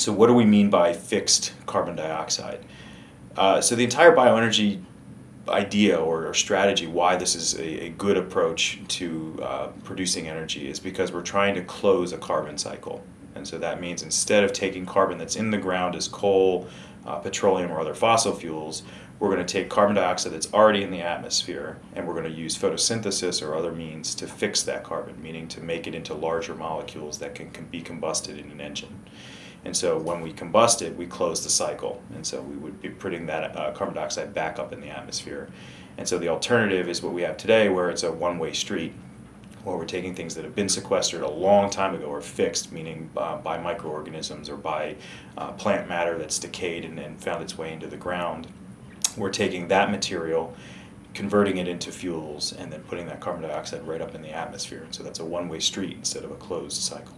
So what do we mean by fixed carbon dioxide? Uh, so the entire bioenergy idea or, or, strategy why this is a, a good approach to uh, producing energy is because we're trying to close a carbon cycle. And so that means instead of taking carbon that's in the ground as coal, uh, petroleum, or other fossil fuels, we're going to take carbon dioxide that's already in the atmosphere and we're going to use photosynthesis or other means to fix that carbon, meaning to make it into larger molecules that can, can be combusted in an engine. And so when we combust it, we close the cycle. And so we would be putting that uh, carbon dioxide back up in the atmosphere. And so the alternative is what we have today, where it's a one-way street, where we're taking things that have been sequestered a long time ago or fixed, meaning uh, by microorganisms or by uh, plant matter that's decayed and, and found its way into the ground. We're taking that material converting it into fuels and then putting that carbon dioxide right up in the atmosphere. And so that's a one-way street instead of a closed cycle.